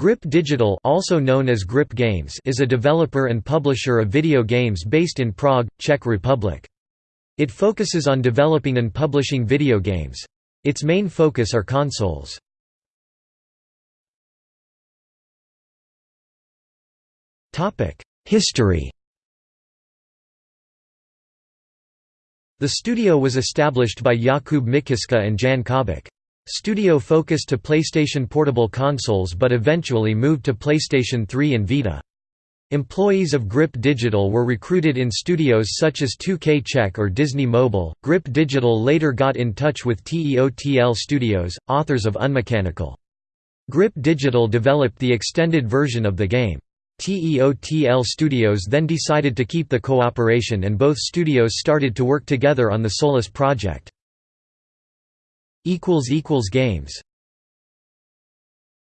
Grip Digital also known as Grip Games is a developer and publisher of video games based in Prague, Czech Republic. It focuses on developing and publishing video games. Its main focus are consoles. History The studio was established by Jakub Mikyska and Jan Kabak. Studio focused to PlayStation Portable consoles but eventually moved to PlayStation 3 and Vita. Employees of Grip Digital were recruited in studios such as 2K Czech or Disney Mobile. Grip Digital later got in touch with TEOTL Studios, authors of Unmechanical. Grip Digital developed the extended version of the game. TEOTL Studios then decided to keep the cooperation and both studios started to work together on the Solus project. Games